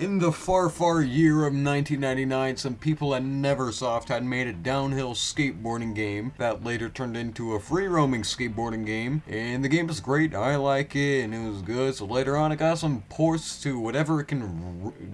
In the far, far year of 1999, some people at Neversoft had made a downhill skateboarding game that later turned into a free roaming skateboarding game. And the game was great, I like it, and it was good. So later on, it got some ports to whatever it can,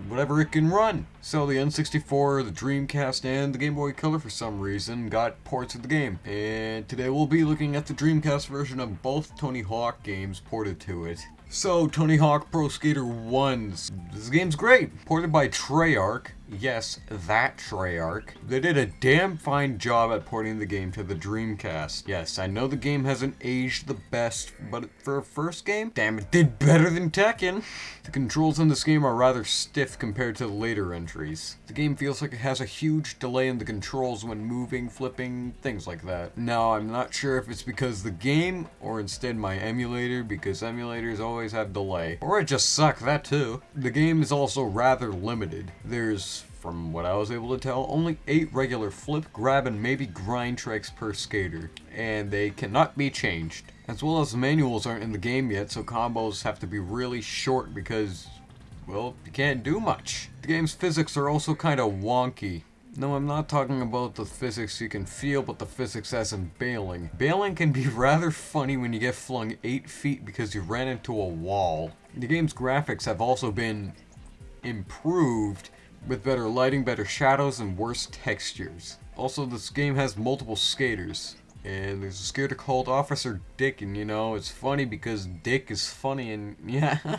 whatever it can run. So the N64, the Dreamcast, and the Game Boy Color for some reason got ports of the game. And today we'll be looking at the Dreamcast version of both Tony Hawk games ported to it. So, Tony Hawk Pro Skater 1. This game's great. Ported by Treyarch. Yes, that Treyarch. They did a damn fine job at porting the game to the Dreamcast. Yes, I know the game hasn't aged the best, but for a first game, damn it did better than Tekken. The controls in this game are rather stiff compared to the later entries. The game feels like it has a huge delay in the controls when moving, flipping, things like that. Now, I'm not sure if it's because the game, or instead my emulator, because emulators always have delay. Or I just suck, that too. The game is also rather limited. There's from what I was able to tell, only 8 regular flip, grab, and maybe grind tricks per skater, and they cannot be changed. As well as the manuals aren't in the game yet, so combos have to be really short because, well, you can't do much. The game's physics are also kinda wonky. No, I'm not talking about the physics you can feel, but the physics as in bailing. Bailing can be rather funny when you get flung 8 feet because you ran into a wall. The game's graphics have also been improved with better lighting, better shadows, and worse textures. Also, this game has multiple skaters. And there's a skater called Officer Dick, and you know, it's funny because Dick is funny and yeah.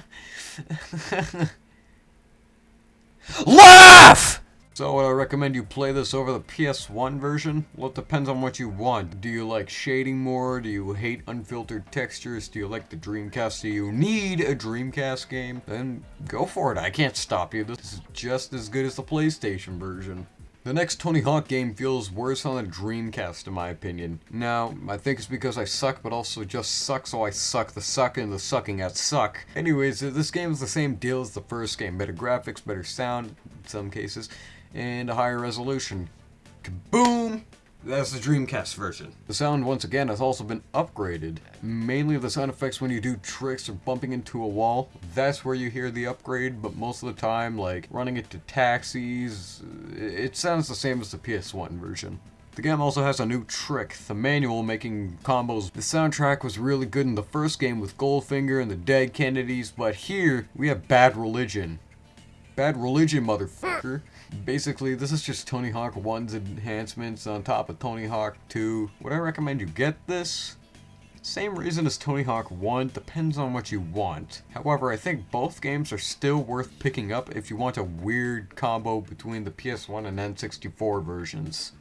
LAUGH! So would I recommend you play this over the PS1 version? Well, it depends on what you want. Do you like shading more? Do you hate unfiltered textures? Do you like the Dreamcast? Do you need a Dreamcast game? Then go for it. I can't stop you. This is just as good as the PlayStation version. The next Tony Hawk game feels worse on the Dreamcast in my opinion. Now, I think it's because I suck, but also just suck, so I suck the suck and the sucking at suck. Anyways, uh, this game is the same deal as the first game. Better graphics, better sound in some cases and a higher resolution. Kaboom! That's the Dreamcast version. The sound, once again, has also been upgraded. Mainly the sound effects when you do tricks or bumping into a wall. That's where you hear the upgrade, but most of the time, like running into taxis, uh, it sounds the same as the PS1 version. The game also has a new trick, the manual making combos. The soundtrack was really good in the first game with Goldfinger and the Dead Kennedys, but here we have Bad Religion. Bad Religion, motherfucker. Basically, this is just Tony Hawk 1's enhancements on top of Tony Hawk 2. Would I recommend you get this? Same reason as Tony Hawk 1, depends on what you want. However, I think both games are still worth picking up if you want a weird combo between the PS1 and N64 versions.